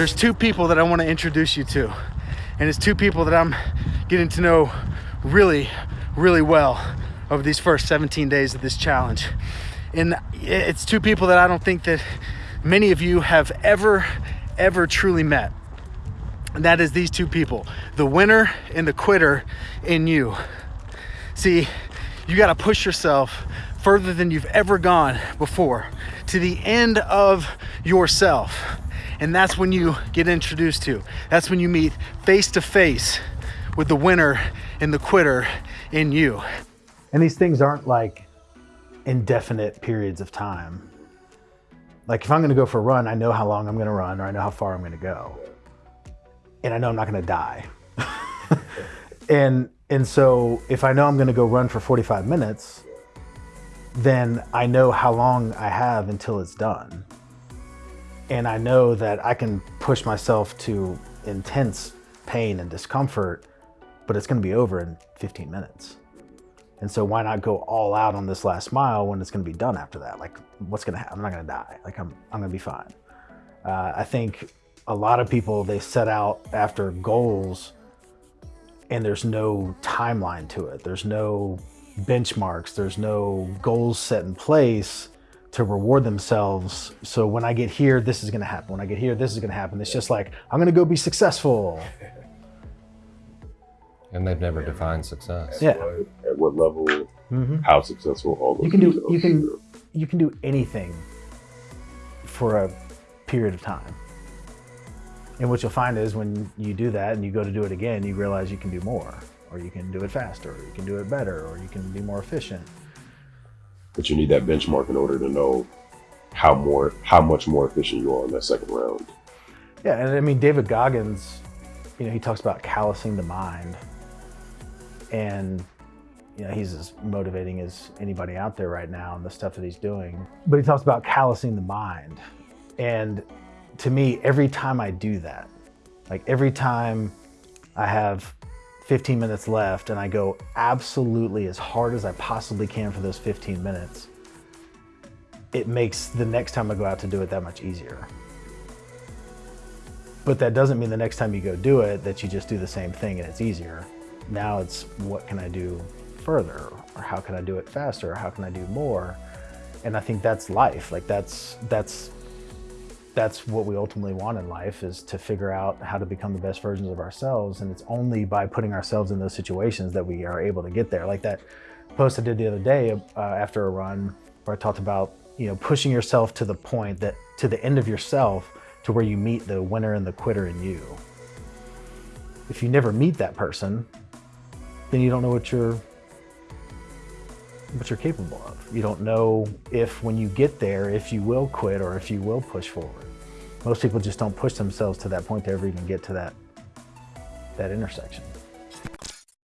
there's two people that I want to introduce you to. And it's two people that I'm getting to know really, really well over these first 17 days of this challenge. And it's two people that I don't think that many of you have ever, ever truly met. And that is these two people, the winner and the quitter in you. See, you got to push yourself further than you've ever gone before to the end of yourself. And that's when you get introduced to. That's when you meet face to face with the winner and the quitter in you. And these things aren't like indefinite periods of time. Like if I'm gonna go for a run, I know how long I'm gonna run or I know how far I'm gonna go. And I know I'm not gonna die. and and so if I know I'm gonna go run for 45 minutes, then I know how long I have until it's done. And I know that I can push myself to intense pain and discomfort, but it's gonna be over in 15 minutes. And so why not go all out on this last mile when it's gonna be done after that? Like what's gonna happen? I'm not gonna die. Like I'm, I'm gonna be fine. Uh, I think a lot of people, they set out after goals and there's no timeline to it. There's no benchmarks. There's no goals set in place to reward themselves. So when I get here, this is going to happen. When I get here, this is going to happen. It's just like, I'm going to go be successful. And they've never defined success. Yeah. At what level, Mm -hmm. how successful, all those You can do, you can, you can do anything for a period of time. And what you'll find is when you do that and you go to do it again, you realize you can do more, or you can do it faster, or you can do it better, or you can be more efficient. But you need that benchmark in order to know how more, how much more efficient you are in that second round. Yeah, and I mean, David Goggins, you know, he talks about callousing the mind. And, you know, he's as motivating as anybody out there right now and the stuff that he's doing. But he talks about callousing the mind. And to me, every time I do that, like every time I have 15 minutes left and I go absolutely as hard as I possibly can for those 15 minutes, it makes the next time I go out to do it that much easier. But that doesn't mean the next time you go do it that you just do the same thing and it's easier. Now it's what can I do further or how can I do it faster or how can I do more? And I think that's life. Like that's that's that's what we ultimately want in life is to figure out how to become the best versions of ourselves. And it's only by putting ourselves in those situations that we are able to get there. Like that post I did the other day uh, after a run where I talked about, you know, pushing yourself to the point that to the end of yourself to where you meet the winner and the quitter in you. If you never meet that person, then you don't know what you're what you're capable of. You don't know if when you get there, if you will quit or if you will push forward. Most people just don't push themselves to that point to ever even get to that, that intersection.